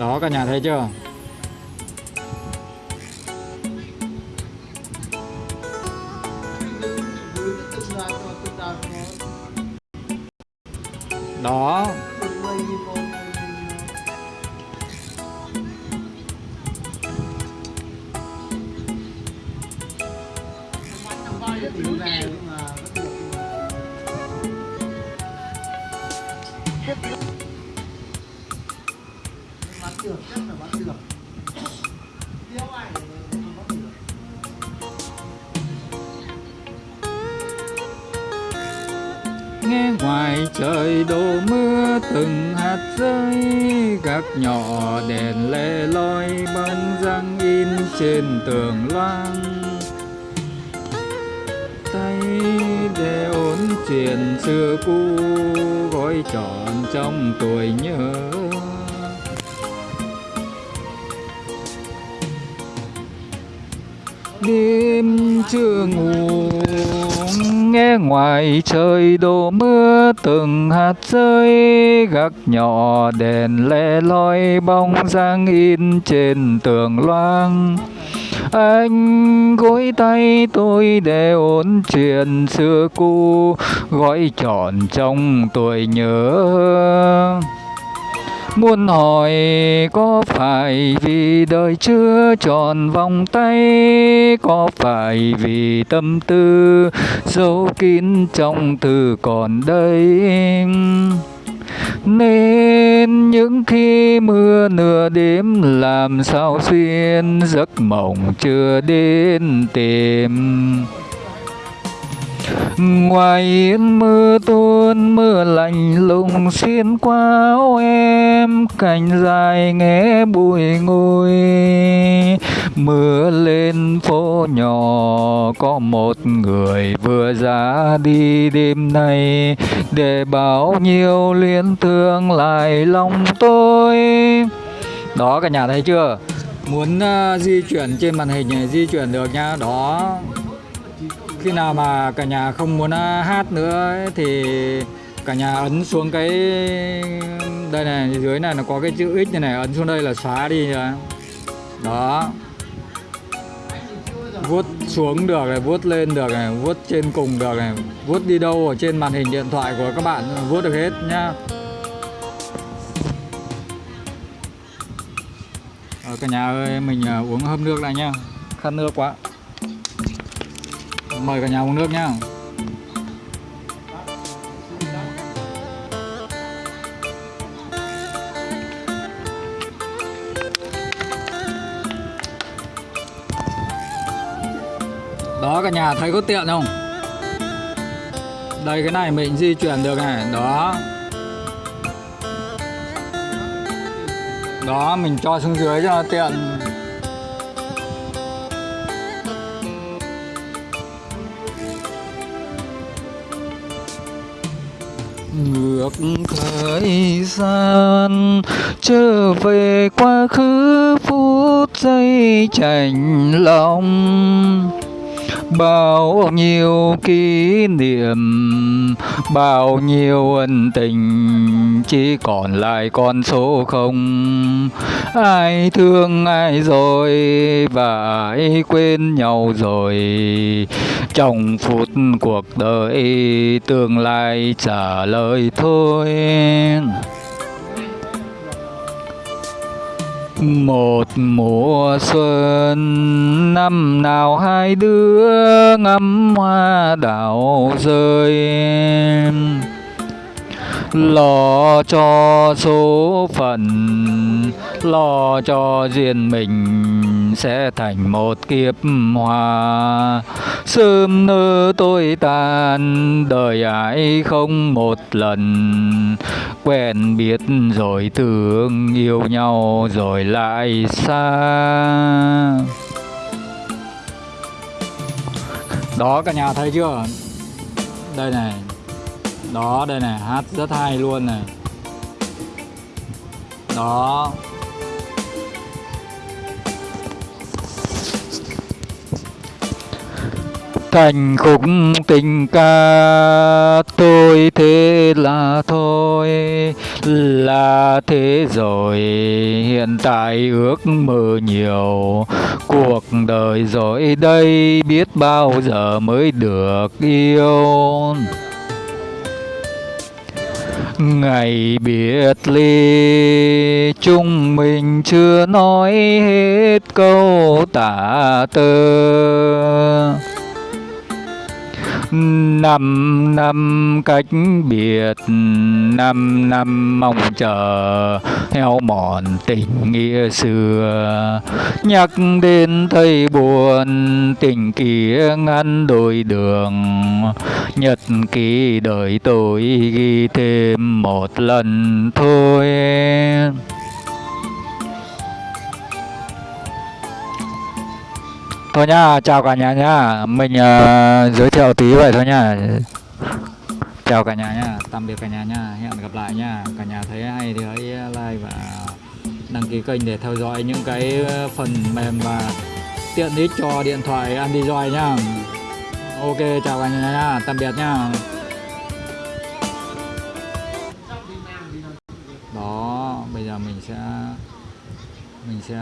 đó cả nhà thấy chưa? Đó. bán nghe ngoài trời đổ mưa, từng hạt rơi gác nhỏ đèn le loi bắn răng in trên tường loang. Tay để ổn chuyện xưa cũ, gói tròn trong tuổi nhớ. Đêm chưa ngủ nghe ngoài trời đổ mưa, từng hạt rơi gác nhỏ đèn le loi bóng dáng in trên tường loang. Anh gối tay tôi để ôn chuyện xưa cũ, gói trọn trong tuổi nhớ. Muốn hỏi có phải vì đời chưa tròn vòng tay? Có phải vì tâm tư giấu kín trong từ còn đây? Nên những khi mưa nửa đêm làm sao xuyên giấc mộng chưa đến tìm? Ngoài yên mưa tuôn mưa lạnh lùng xuyên qua áo em cành dài nghe bụi ngùi. Mưa lên phố nhỏ có một người vừa ra đi đêm nay. Để bao nhiêu liên thương lại lòng tôi. Đó cả nhà thấy chưa? Muốn uh, di chuyển trên màn hình này di chuyển được nha đó khi nào mà cả nhà không muốn à, hát nữa ấy, thì cả nhà ấn xuống cái đây này dưới này nó có cái chữ x này này ấn xuống đây là xóa đi rồi đó. Vuốt xuống được này vuốt lên được này vuốt trên cùng được này vuốt đi đâu ở trên màn hình điện thoại của các bạn vuốt được hết nhá. Ờ, cả nhà ơi mình à, uống hâm nước lại nhá. Khát nước quá mời cả nhà uống nước nhá. Đó, cả nhà thấy có tiện không? Đây, cái này mình di chuyển được này. Đó. Đó, mình cho xuống dưới cho nó tiện. Ngược thời gian trở về quá khứ phút giây chạnh lòng bao nhiêu kỷ niệm, bao nhiêu ân tình, chỉ còn lại con số không. Ai thương ai rồi, và ai quên nhau rồi. Trong phút cuộc đời, tương lai trả lời thôi. Một mùa xuân năm nào hai đứa ngắm hoa đào rơi. Vâng. lo cho số phận, lo cho riêng mình sẽ thành một kiếp hòa. sớm nơ tôi tan đời ai không một lần. Quen biết rồi thương yêu nhau rồi lại xa. Đó, cả nhà thấy chưa? Đây này đó, đây này, hát rất hay luôn này. Đó. Thành khúc tình ca, tôi thế là thôi, là thế rồi. Hiện tại ước mơ nhiều, cuộc đời rồi đây biết bao giờ mới được yêu ngày biệt ly chúng mình chưa nói hết câu tả tơ năm năm cách biệt, năm năm mong chờ, theo mòn tình nghĩa xưa. Nhắc đến thấy buồn, tình kia ngăn đôi đường. Nhật ký đời tôi ghi thêm một lần thôi. Thôi nhá, chào cả nhà nhá. Mình uh, giới thiệu tí vậy thôi nhá. Chào cả nhà nhá, tạm biệt cả nhà nhá. Hẹn gặp lại nhá. Cả nhà thấy hay thì hãy like và đăng ký kênh để theo dõi những cái ờ, phần mềm và tiện ích cho điện thoại Android nhá. Ok, chào cả nhà nhá. Tạm biệt nhá. Đó, bây giờ mình sẽ mình sẽ